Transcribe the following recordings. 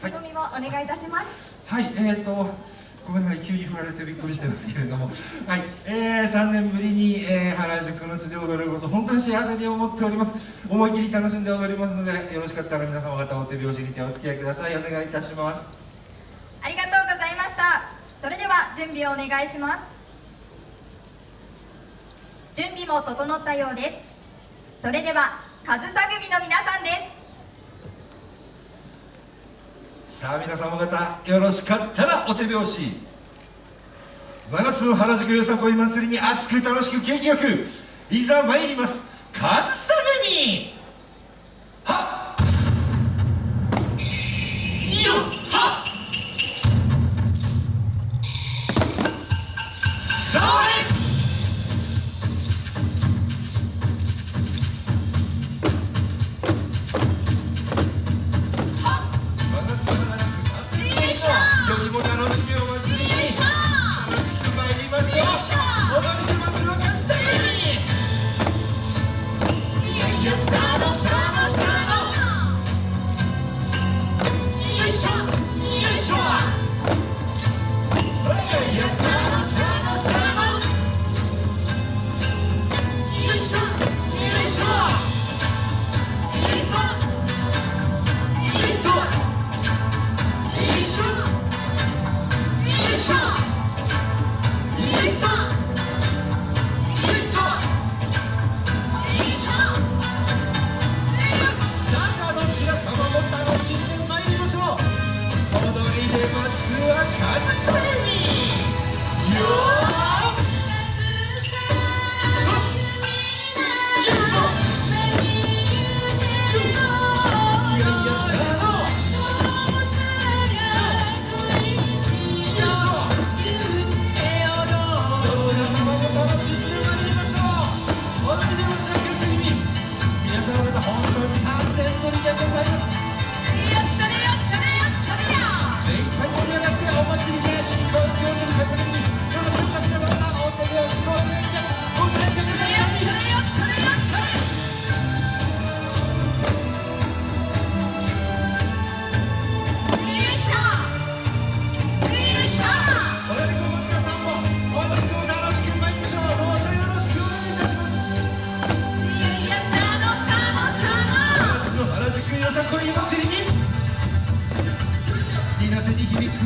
意気込みをお願いいたします。はい、はい、えーとごめんなさい急に振られてびっくりしてますけれども。はい、えー、3年ぶりに、えー、原宿の地で踊れること本当に幸せに思っております。思い切り楽しんで踊りますのでよろしかったら皆様方お手拍子にてお付き合いください。お願いいたします。ありがとうございました。それでは準備をお願いします。準備も整ったようです。それでは上総組の皆さんですさあ皆様方よろしかったらお手拍子。真夏の原宿よさこい祭りに熱く楽しく元気よくいざ参ります。上総組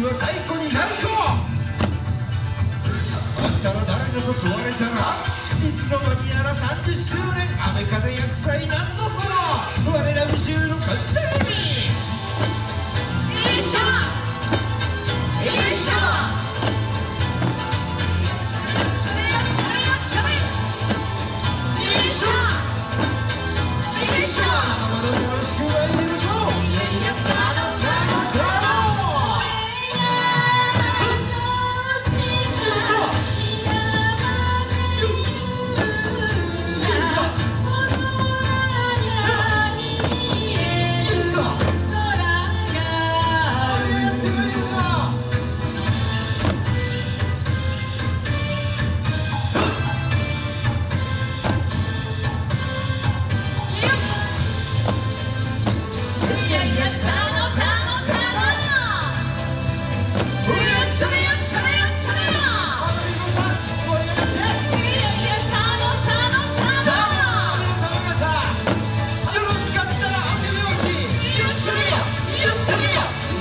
は太鼓になるとあんたら誰だと問われたらいつの間にやら30周年。雨風厄災なんのその。我ら宇宙の完成。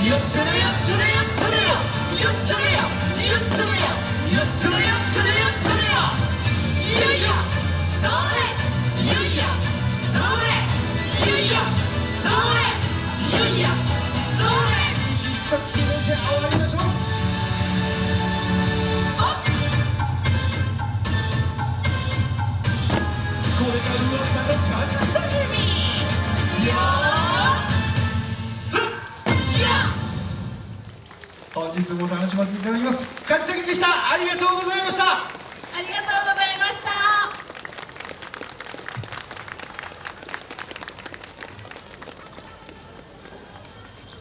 You're 本日も楽しませていただきます。勝木でした。ありがとうございました。ありがとうございました。